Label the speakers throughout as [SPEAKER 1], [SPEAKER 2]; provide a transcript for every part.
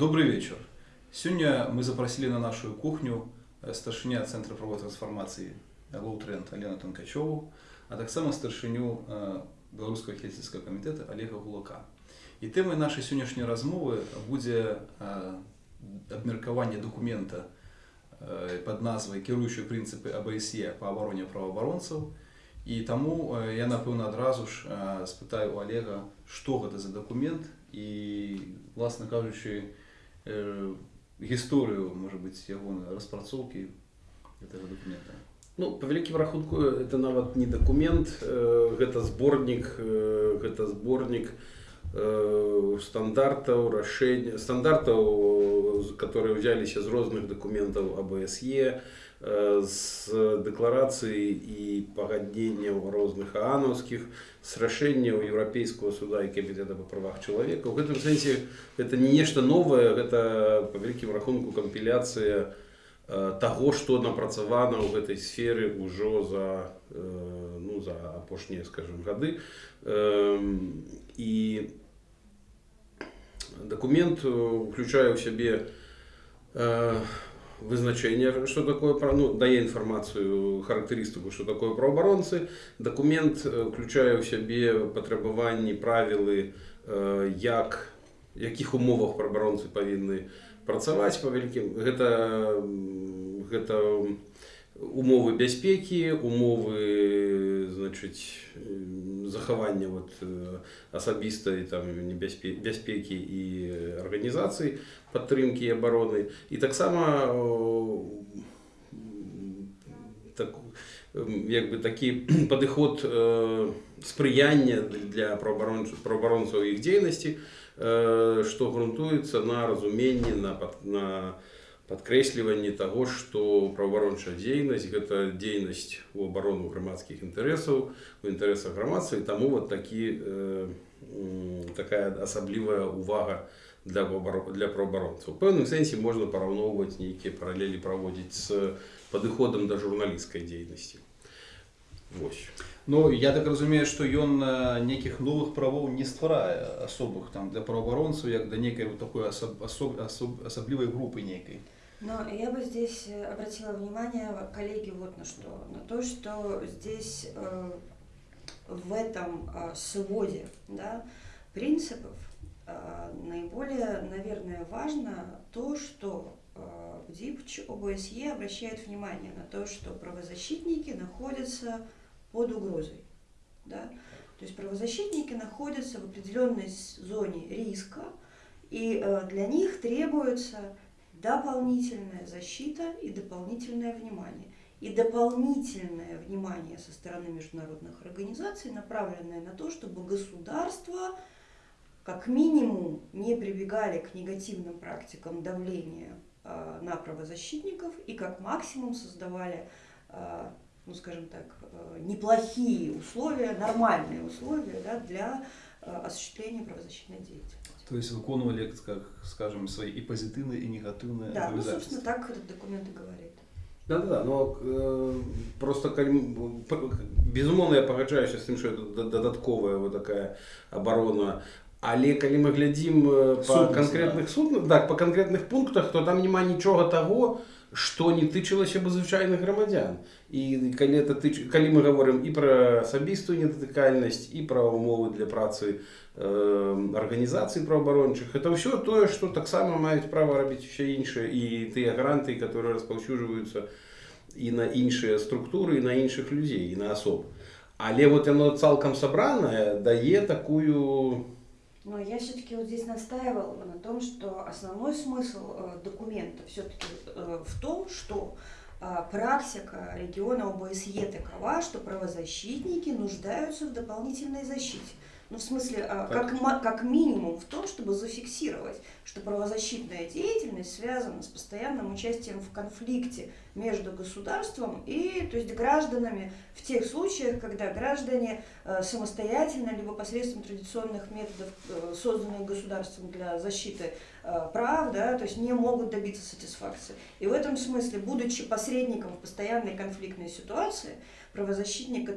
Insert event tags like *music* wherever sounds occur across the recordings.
[SPEAKER 1] Добрый вечер. Сегодня мы запросили на нашу кухню э, старшыня Центра правовой трансформации Лоутренд Алену Танкачеву, а так само старшыню э, Белорусского хельсинского комитета Олега Гулака. І тэмай нашай сённяшняй размовы будзе абмеркаванне дакумента под назвай кіруючыя прынцыпы АБСЕ па абароне праваабаронцаў. І таму я напэўна адразу ж спытаю у Олега, што гэта за дакумент і власна кажучы гісторыю можа быць яго распрацоўкі гэтага дакумента.
[SPEAKER 2] Ну, по вялікім рахунку это нават не дакумент, гэта зборнік, гэта зборнік, Э, стандартаў рашэння стандартаў которые ўзяліся з розных дакументаў абсе з дэкларацыі і пагадненняў розных аанаўскіх з рашэнняў еўрапейскага суда і камітэта па правах чалавека у гэтым сэнсе это не нешта новае гэта па вялікім рахунку кампіляцыя таго што напрацавана ў гэтай сферы ўжо за ну за апошнія скажем гады і документ включае ў сябе э, вызначение что такое про ну дае інфармацыю характарыстыку что такое праабаронцы документ включае ў сябе патрабаванні правілы э, як якіх умовах праабаронцы павінны працаваць па вялікім гэта гэта умовы бяспекі умовы значыць захавання вот асабістай там бяспекі і арганізацыі падтрымкі абароны і таксама так як бы такі *clears throat* падыход спрыяння для праабаронцаў іх дзейнасці што грунтуецца на разуменні на на падкрэсліванне таго што праваабарончая дзейнасць гэта дзейнасць у абарону грамадскіх інтарэсаў у інтарэсах грамадства і таму вот такі э, такая асаблівая увага для для праабаронцаў пэўным сэнсе можна параўноўваць нейкія паралелі праводзіць з падыходам да журналісцкай дзейнасці
[SPEAKER 1] Вось. Ну я так разумею, што ён нейкіх новых правоў не стварае асобых там для праваабаронцаў як да нейкай вот такой асоб, асоб, асоб, асаблівай групы нейкай.
[SPEAKER 3] Но я бы здесь э, обратила внимание, коллеги, вот на что. На то, что здесь э, в этом э, своде да, принципов э, наиболее, наверное, важно то, что э, в ДИПЧ ОБСЕ обращает внимание на то, что правозащитники находятся под угрозой. Да? То есть правозащитники находятся в определенной зоне риска, и э, для них требуется дополнительная защита и дополнительное внимание. И дополнительное внимание со стороны международных организаций, направленное на то, чтобы государства как минимум не прибегали к негативным практикам давления э, на правозащитников и как максимум создавали, э, ну скажем так, э, неплохие условия, нормальные условия да, для э, осуществления правозащитной деятельности.
[SPEAKER 1] То есть выконывали, как, скажем, свои и позитивные, и негативные
[SPEAKER 3] Да, ну, собственно, так этот документ и говорит.
[SPEAKER 2] Да, да, но э, просто безумоўна я пагаджаюся з тым што это дадатковая вот такая абарона але калі мы глядзім па канкрэтных судных так па канкрэтных пунктах то там няма нічога таго што не тычылася бы звычайных грамадзян і калі это тыч... калі мы гаворым і пра асабістую недатыкальнасць і пра умовы для працы арганізацый праваабарончых это ўсё тое што таксама маюць права рабіць усе іншыя і тыя гранты которые распаўсюджваюцца і на іншыя структуры і на іншых людзей і на асоб але вот яно цалкам сабранае дае такую
[SPEAKER 3] но я все-таки вот здесь настаивал на том что основной смысл э, документа все-таки э, в том что а, практика региона ОБСЕ такова, что правозащитники нуждаются в дополнительной защите. Ну, в смысле, а, как, как минимум в том, чтобы зафиксировать, что правозащитная деятельность связана с постоянным участием в конфликте между государством и то есть гражданами в тех случаях, когда граждане э, самостоятельно, либо посредством традиционных методов, э, созданных государством для защиты э, прав, да, то есть не могут добиться сатисфакции. И в этом смысле, будучи посредником в постоянной конфликтной ситуации, правозащитник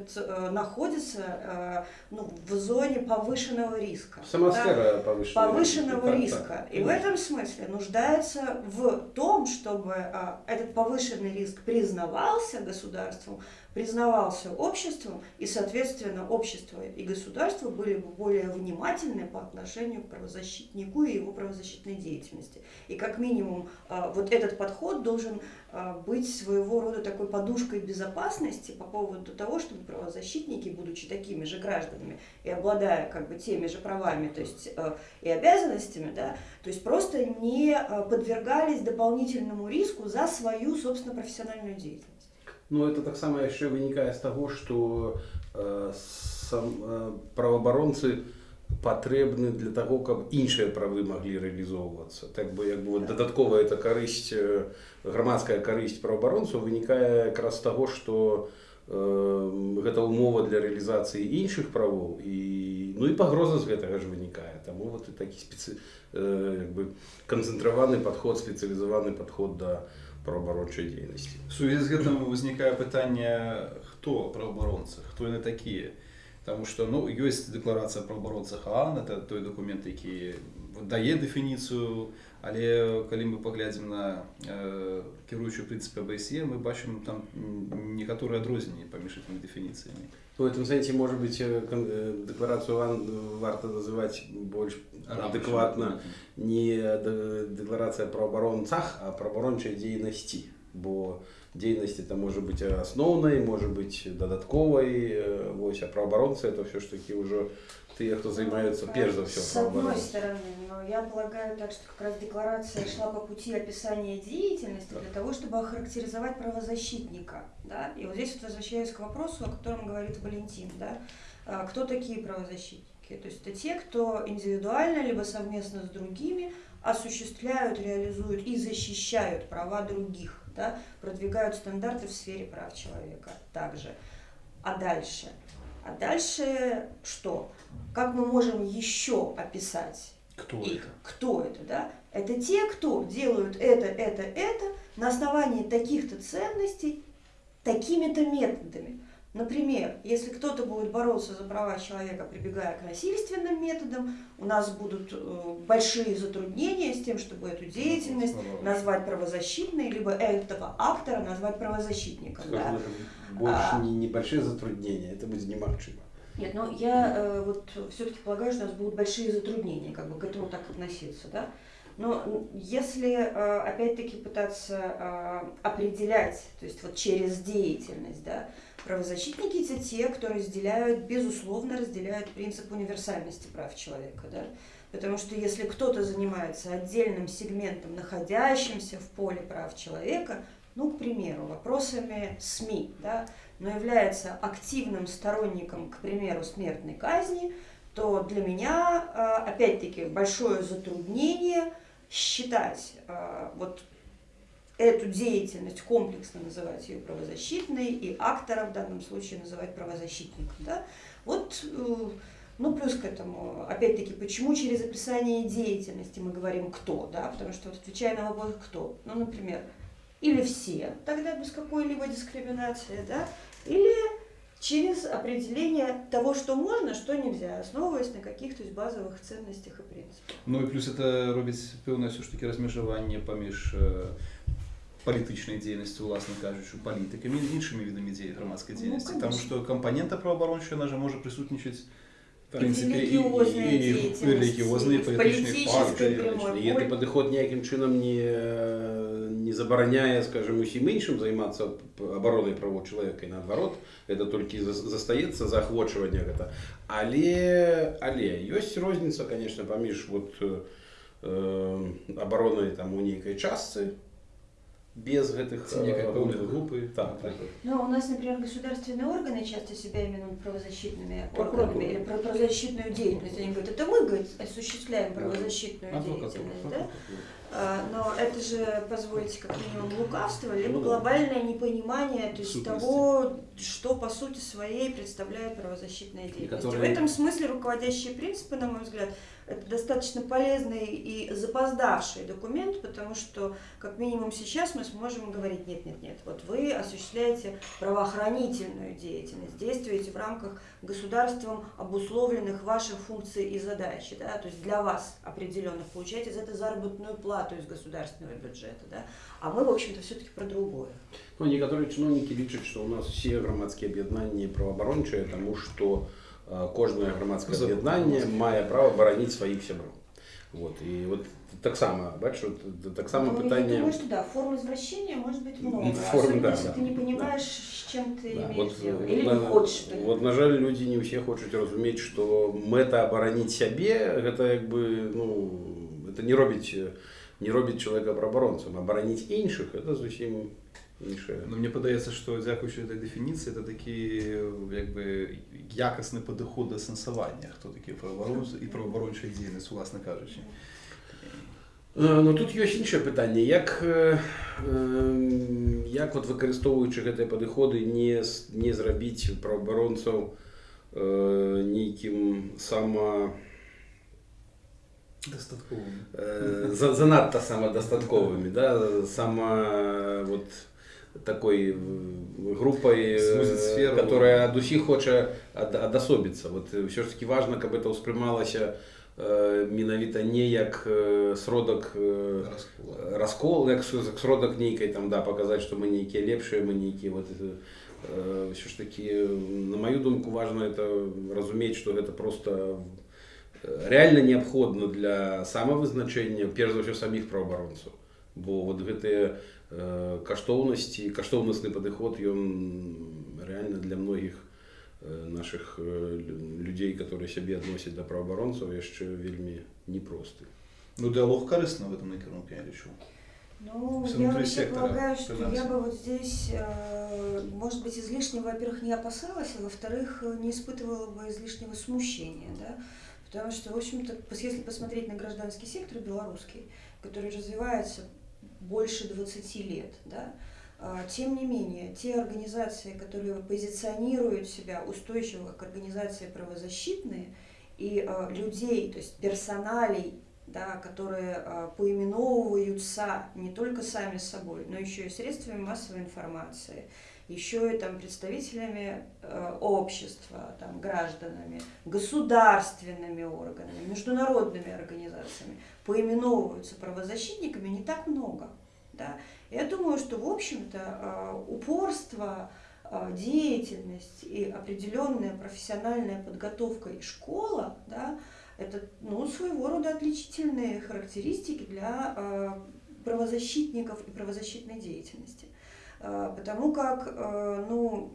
[SPEAKER 3] находится ну, в зоне повышенного риска.
[SPEAKER 2] Самосфера да? повышенного,
[SPEAKER 3] повышенного риска. риска. И в этом смысле нуждается в том, чтобы этот повышенный риск признавался государством, признавался обществом, и, соответственно, общество и государство были бы более внимательны по отношению к правозащитнику и его правозащитной деятельности. И как минимум вот этот подход должен быть своего рода такой подушкой безопасности по поводу того, чтобы правозащитники, будучи такими же гражданами и обладая как бы теми же правами, то есть и обязанностями, да, то есть просто не подвергались дополнительному риску за свою, собственно, профессиональную деятельность.
[SPEAKER 2] Ну, это так само еще вынікае з таго што э, сам, э, праваабаронцы патрэбны для того каб іншыя правы маглі рэалізоўвацца так бы як бы вот, дадатковая это карысць э, грамадская карысць праваабаронцаў вынікае якраз таго што э, гэта умова для рэалізацыі іншых правоў і ну і пагроза з гэтага ж вынікае таму вот і такі спецыі э, бы канцэнтраваны падход спецыялізаваны падход да праваабарончай дзейнасці
[SPEAKER 1] сувязі з гэтым узнікае пытанне хто праваабаронцы хто яны такія? Потому что ну, ёсць дэкларацыя пра абаронцах ААН это той дакумент які дае дэфініцыю але калі мы паглядзім на э, кіруючую прынцыпе АБСЕ мы бачым там некаторыя адрозненні паміж этими дэфініцыямі
[SPEAKER 2] в этом сэнсе может быть э, э, дэкларацыю ААН варта называць больш адэкватна не дэкларацыя пра абаронцах а пра абарончай дзейнасці бо деятельность это может быть основной, может быть додатковой. Э, Вось, а правооборонцы это все ж таки уже те, кто занимается ну, прежде всего
[SPEAKER 3] С одной стороны, но я полагаю так, что как раз декларация шла по пути описания деятельности для того, чтобы охарактеризовать правозащитника. Да? И вот здесь вот возвращаюсь к вопросу, о котором говорит Валентин. Да? А, кто такие правозащитники? То есть это те, кто индивидуально, либо совместно с другими осуществляют, реализуют и защищают права других да, продвигают стандарты в сфере прав человека также. А дальше? А дальше что? Как мы можем еще описать
[SPEAKER 1] кто их? Это?
[SPEAKER 3] Кто это, да? Это те, кто делают это, это, это на основании таких-то ценностей, такими-то методами. Например, если кто-то будет бороться за права человека, прибегая к насильственным методам, у нас будут э, большие затруднения с тем, чтобы эту деятельность назвать правозащитной, либо этого актора назвать правозащитником.
[SPEAKER 2] Да. Больше а, не небольшие затруднения, это будет немагчимо.
[SPEAKER 3] Нет, ну я э, вот все-таки полагаю, что у нас будут большие затруднения, как бы к этому так относиться, да. Но если э, опять-таки пытаться э, определять, то есть вот через деятельность, да, Правозащитники – это те, кто разделяют, безусловно, разделяют принцип универсальности прав человека. Да? Потому что если кто-то занимается отдельным сегментом, находящимся в поле прав человека, ну, к примеру, вопросами СМИ, да, но является активным сторонником, к примеру, смертной казни, то для меня, а, опять-таки, большое затруднение считать а, вот эту деятельность комплексно называть ее правозащитной и актора в данном случае называть правозащитником. Да? Вот, э, ну плюс к этому, опять-таки, почему через описание деятельности мы говорим «кто», да? потому что вот отвечая на вопрос «кто», ну, например, или все, тогда без какой-либо дискриминации, да? или через определение того, что можно, что нельзя, основываясь на каких-то базовых ценностях и принципах.
[SPEAKER 1] Ну и плюс это робіць пэўнае все ж таки размежаванне паміж э, палітычнай дзейнасці уласна кажучы палітыкамі іншымі відамі дзеі грамадскай ну, дзейнасці ну, таму што кампанента праваабарончая на жа можа прысутнічаць
[SPEAKER 3] релігіозныя
[SPEAKER 2] палітычныя гэты падыход ніякім чынам не не забараняе скажем усім іншым займацца абаронай право чалавека і наадварот это толькі застаецца заахвочванне гэта але але ёсць розніца конечно паміж вот э, абаронай там у нейкай частцы без
[SPEAKER 1] некой пэўнай группы.
[SPEAKER 2] Так, так.
[SPEAKER 3] Ну, у нас, например, государственные органы часто себя именуют правозащитными органами или про правозащитную деятельность. Они говорят, это мы, говорит, осуществляем
[SPEAKER 2] Да.
[SPEAKER 3] правозащитную
[SPEAKER 1] Адвокатура.
[SPEAKER 3] деятельность, да? А, Но это же, позвольте, как минимум лукавство, либо
[SPEAKER 2] Ну да.
[SPEAKER 3] глобальное непонимание то есть
[SPEAKER 1] Сутности.
[SPEAKER 3] того, что по сути своей представляет правозащитная деятельность.
[SPEAKER 1] которые-
[SPEAKER 3] В этом смысле руководящие принципы, на мой взгляд, это достаточно полезный и запоздавший документ, потому что, как минимум сейчас мы сможем говорить, нет, нет, нет, вот вы осуществляете правоохранительную деятельность, действуете в рамках государством обусловленных ваших функций и задач, да, то есть для вас определенных, получаете за это заработную плату из государственного бюджета, да, а мы, в общем-то, все-таки про другое.
[SPEAKER 2] Ну, некоторые чиновники лічаць, што ў нас все грамадскія аб'яднанні праваабарончыя, таму што э, кожнае грамадскае
[SPEAKER 1] Закон.
[SPEAKER 2] аб'яднанне мае права бараніць сваіх сяброў. Вот. І вот таксама, бачу, т- таксама
[SPEAKER 3] Ну, Я
[SPEAKER 2] пытанне...
[SPEAKER 3] думаю, что да, форм извращения может быть много,
[SPEAKER 2] Форм,
[SPEAKER 3] особенно
[SPEAKER 2] да,
[SPEAKER 3] если
[SPEAKER 2] да,
[SPEAKER 3] ты не
[SPEAKER 2] да.
[SPEAKER 3] понимаешь, с чем ты
[SPEAKER 2] Да,
[SPEAKER 3] имеешь
[SPEAKER 2] вот,
[SPEAKER 3] дело,
[SPEAKER 2] э,
[SPEAKER 3] или
[SPEAKER 2] на,
[SPEAKER 3] не хочешь. понимать.
[SPEAKER 2] Вот, на жаль, людзі не ўсе хочуць разумець, што мэта абараніць сябе гэта як бы ну это не робіць не робіць чалавека праабаронцам, абараніць іншых это зусім іншае.
[SPEAKER 1] Ну, мне падаецца, што дзякуючы этой дэфініцыі это такі як бы якасны падыход да сэнсавання, хто такі праваабаронцы і праваабарончая дзейнасць, уласна кажучы.
[SPEAKER 2] Э, Ну тут ёсць іншае пытанне як э, э, як вот выкарыстоўваючы гэтыя падыходы не с- не зрабіць праабаронцаў э, нейкім сама
[SPEAKER 1] Дастаткова.
[SPEAKER 2] э, за- занадта самадастатковымі да сама вот такой э, группой
[SPEAKER 1] Сузіць
[SPEAKER 2] э,
[SPEAKER 1] сферу.
[SPEAKER 2] которая ад усіх хоча ад- адасобіцца вот ўсё ж таки важно каб это ўспрымалася э, менавіта не як э, сродак э,
[SPEAKER 1] Раскола.
[SPEAKER 2] раскол як с- як сродак нейкай там да паказаць што мы нейкія лепшыя мы нейкія вот это, э, ўсё ж таки на маю думку важно это разумець што гэта просто э, реально неабходна для самавызначэння перш за ўсё саміх праабаронцаў бо вот гэтыя э, каштоўнасці каштоўнасны падыход ён реально для многіх э, наших э, лю- людзей которые сябе адносяць да праабаронцаў яшчэ вельмі непросты
[SPEAKER 1] Ну, дыалог карысны в этом накірунку, я лічу.
[SPEAKER 3] Ну,
[SPEAKER 1] Все
[SPEAKER 3] я
[SPEAKER 1] внутри
[SPEAKER 3] вообще
[SPEAKER 1] сектора
[SPEAKER 3] полагаю, что я
[SPEAKER 1] финансов.
[SPEAKER 3] бы вот здесь, э, может быть, излишне, во-первых, не опасалась, а во-вторых, э, не испытывала бы излишнего смущения, да, потому что, в общем-то, пос- если посмотреть на гражданский сектор белорусский, который развивается больше 20 лет, да, а, тем не менее, те организации, которые позиционируют себя устойчиво как организации правозащитные, и э, людей, то есть персоналей, да, которые э, поименовываются не только сами собой, но еще и средствами массовой информации, еще и там представителями э, общества, там, гражданами, государственными органами, международными организациями, поименовываются правозащитниками не так много. Да? Я думаю, что, в общем-то, э, упорство, э, деятельность и определенная профессиональная подготовка и школа, да, это ну, своего рода отличительные характеристики для правозащитников и правозащитной деятельности. Э, потому как, э, ну,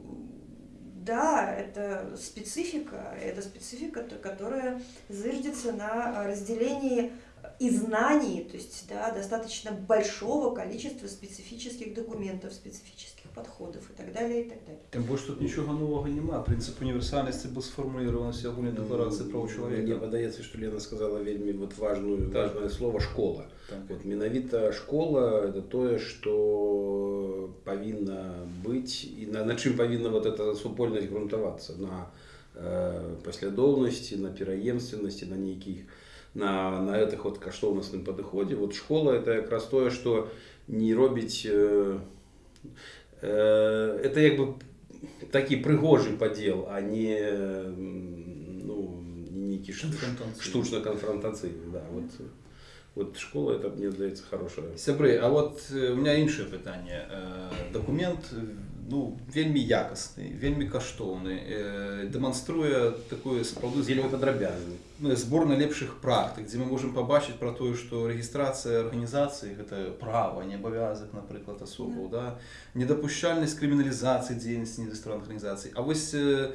[SPEAKER 3] да, это специфика, это специфика, которая зыждется на разделении и знаний, то есть да, достаточно большого количества специфических документов, специфических подходов и так далее, и так далее.
[SPEAKER 1] Тим більше тут нічого нового нема. Принцип універсальності був сформулірований в сьогодні декларації прав
[SPEAKER 2] Мне
[SPEAKER 1] чоловіка.
[SPEAKER 2] падаецца што Лена сказала вельмі вот важную
[SPEAKER 1] Так.
[SPEAKER 2] важное слово школа
[SPEAKER 1] Так.
[SPEAKER 2] вот менавіта школа это тое что павінна быць і на, на чым павінна вот эта супольнасць грунтавацца на э, паслядоўнасці на пераемственнасці на нейкіх на на гэтых вот каштоўнасным падыходзе вот школа это якраз тое что не робіць э, э, это як бы такі прыгожы падзел а не м, ну нейкі ш-
[SPEAKER 1] Конфронтацыйны.
[SPEAKER 2] штучна канфронтацыйны да вот вот школа это мне здаецца хорошая
[SPEAKER 1] Сябры, а от е, у мене інше питання. Е, Документ е, ну, вельмі якісний, вельмі каштовний, е, демонструє таку сапраўды
[SPEAKER 2] вельмі
[SPEAKER 1] збор-
[SPEAKER 2] падрабязны
[SPEAKER 1] ну, збор найлепшых практык, дзе мы можам пабачыць пра тое, што рэгістрацыя арганізацыі гэта права, не абавязак, напрыклад, асобаў, да. недапушчальнасць крыміналізацыі дзейнасці недастранных арганізацый. А вось е,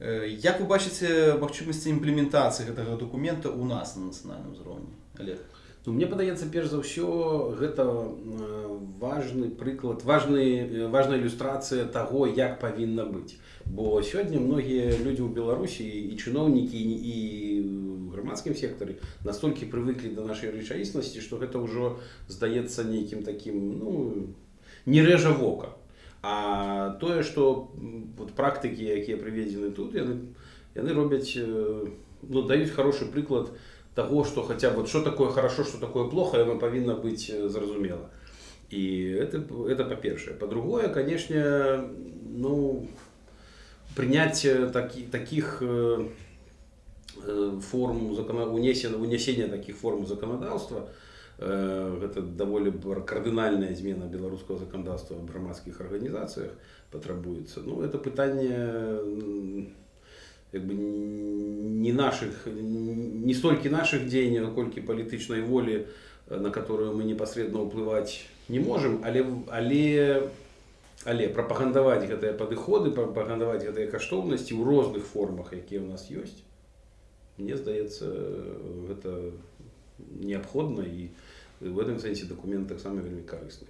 [SPEAKER 1] е, як вы бачыце магчымасці імплементацыі гэтага дакумента ў нас на нацыянальным узроўні? Олег.
[SPEAKER 2] Ну, мне падаецца перш за ўсё гэта важны прыклад важны важная ілюстрацыя таго як павінна быць бо сёння многія людзі ў беларусі і чыноўнікі і грамадскім сектары настолькі прывыклі да нашай рэчаіснасці што гэта ўжо здаецца нейкім такім ну не рэжа вока а тое што вот практыкі якія прыведзены тут яны яны робяць ну даюць хороший прыклад на того, что хотя вот что такое хорошо, что такое плохо, оно повинно быть э, зразумело. И это, это по-першее. По-другое, конечно, ну, принятие таки, таких э, э форм унесения, унесения таких форм законодательства, это довольно кардинальная измена белорусского законодательства в громадских организациях потребуется. Ну, это питание как бы не наших не столько наших дзеянняў наколькі палітычнай волі на которую мы непасрэдна ўплываць не можем але але але прапагандаваць гэтыя падыходы прапагандаваць гэтыя каштоўнасці ў розных формах якія у нас ёсць мне здаецца гэта неабходна і в этом сэнсе документ таксама вельмі карысны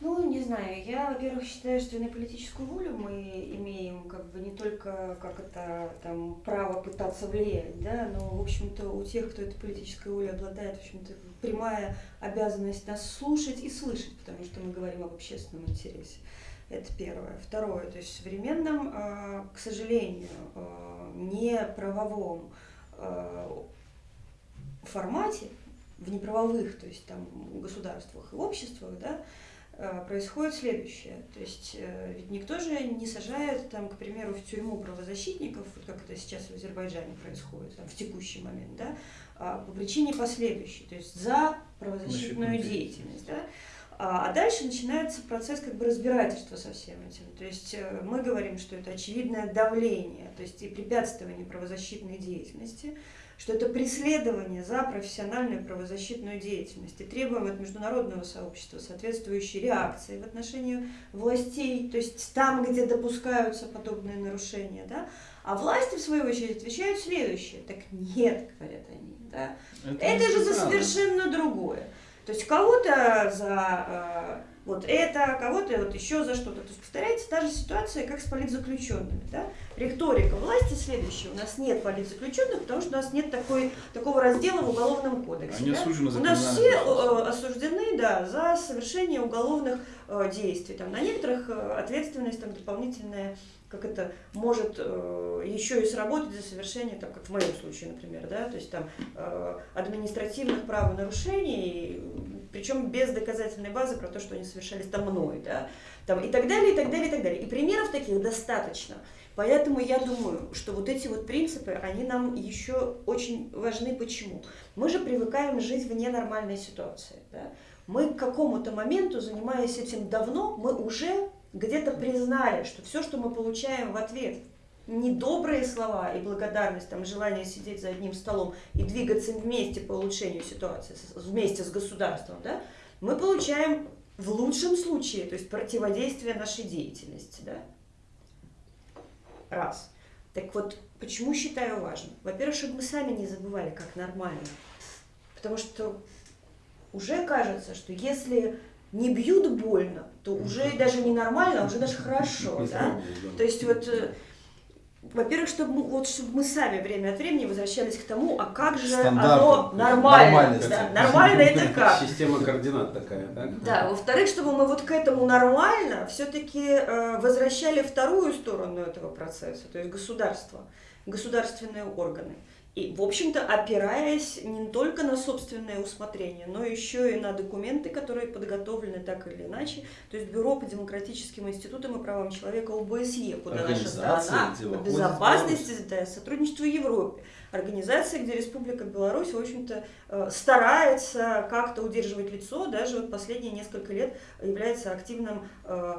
[SPEAKER 3] ну, не знаю. Я, во-первых, считаю, что на политическую волю мы имеем как бы не только как это там право пытаться влиять, да, но, в общем-то, у тех, кто этой политической волей обладает, в общем-то, прямая обязанность нас слушать и слышать, потому что мы говорим об общественном интересе. Это первое. Второе, то есть в современном, а, к сожалению, а, не правовом а, формате, в неправовых, то есть там государствах и обществах, да, происходит следующее. То есть э, ведь никто же не сажает, там, к примеру, в тюрьму правозащитников, как это сейчас в Азербайджане происходит, там, в текущий момент, да, а по причине последующей, то есть за правозащитную деятельность. Да? А, а дальше начинается процесс как бы разбирательства со всем этим. То есть э, мы говорим, что это очевидное давление, то есть и препятствование правозащитной деятельности – что это преследование за профессиональную правозащитную деятельность и требуем от международного сообщества соответствующей реакции в отношении властей, то есть там, где допускаются подобные нарушения, да, а власти, в свою очередь, отвечают следующее. Так нет, говорят они, да. Это, это же за совершенно другое. То есть кого-то за э, вот это, кого-то вот еще за что-то. То есть повторяется та же ситуация, как с политзаключенными. Да? Риторика власти следующая. У нас нет политзаключенных, потому что у нас нет такой, такого раздела в Уголовном кодексе.
[SPEAKER 1] Они
[SPEAKER 3] да?
[SPEAKER 1] осуждены
[SPEAKER 3] за У нас все э, осуждены да, за совершение уголовных э, действий. Там, на некоторых э, ответственность там, дополнительная как это может э, еще и сработать за совершение, там, как в моем случае, например, да, то есть там э, административных правонарушений, причем без доказательной базы про то, что они совершались там мной, да, там, и так далее, и так далее, и так далее. И примеров таких достаточно. Поэтому я думаю, что вот эти вот принципы, они нам еще очень важны. Почему? Мы же привыкаем жить в ненормальной ситуации. Да? Мы к какому-то моменту, занимаясь этим давно, мы уже где-то признали, что все, что мы получаем в ответ, недобрые слова и благодарность, там, желание сидеть за одним столом и двигаться вместе по улучшению ситуации, вместе с государством, да, мы получаем в лучшем случае, то есть противодействие нашей деятельности. Да? Раз. Так вот, почему считаю важным? Во-первых, чтобы мы сами не забывали, как нормально. Потому что уже кажется, что если не бьют больно, то уже даже не нормально, а уже даже хорошо, да? То есть вот, э, во-первых, чтобы мы, вот, чтобы мы сами время от времени возвращались к тому, а как же оно нормально, да? нормально это как?
[SPEAKER 2] Система координат такая, да?
[SPEAKER 3] Да, во-вторых, чтобы мы вот к этому нормально все-таки э, возвращали вторую сторону этого процесса, то есть государство, государственные органы. И, в общем-то, опираясь не только на собственное усмотрение, но еще и на документы, которые подготовлены так или иначе. То есть Бюро по демократическим институтам и правам человека ОБСЕ, куда наша страна по безопасности, да, сотрудничество в Европе. Организация, где Республика Беларусь, в общем-то, э, старается как-то удерживать лицо, даже вот последние несколько лет является активным э,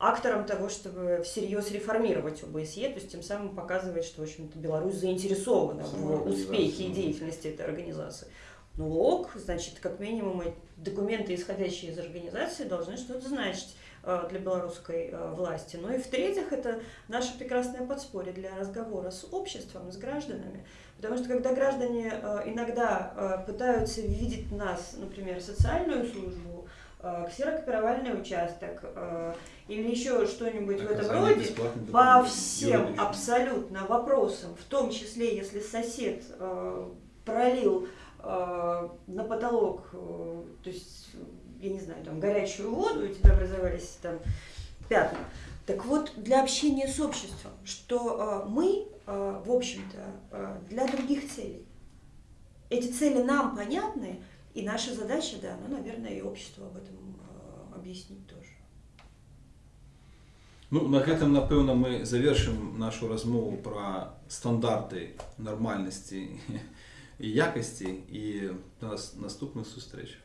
[SPEAKER 3] актором того, чтобы всерьез реформировать ОБСЕ, то есть тем самым показывает, что, в общем-то, Беларусь заинтересована в успехе и деятельности этой организации. Ну ок, значит, как минимум документы, исходящие из организации, должны что-то значить э, для белорусской э, власти. Ну и в-третьих, это наше прекрасное подспорье для разговора с обществом, с гражданами. Потому что когда граждане э, иногда пытаются видеть нас, например, социальную службу, ксерокопировальный участок э, или еще что-нибудь в этом роде, по всем абсолютно вопросам, в том числе, если сосед э, пролил э, на потолок, э, то есть, я не знаю, там горячую воду, и у тебя образовались там пятна. Так вот, для общения с обществом, что э, мы, э, в общем-то, э, для других целей. Эти цели нам понятны, и наша задача, да, ну, наверное, и обществу об этом э, объяснить тоже.
[SPEAKER 1] Ну, на гэтым напэўна мы завершым нашу размову пра стандарты нармальнасці *laughs* і якасці і да нас наступных сустрэч